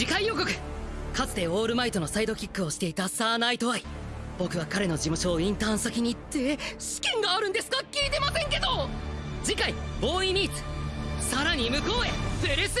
次回予告。かつてオールマイトのサイドキックをしていたサーナイトアイ。僕は彼の事務所をインターン先に行って試験があるんですか？聞いてませんけど。次回ボーイミーツ。さらに向こうへ。プレス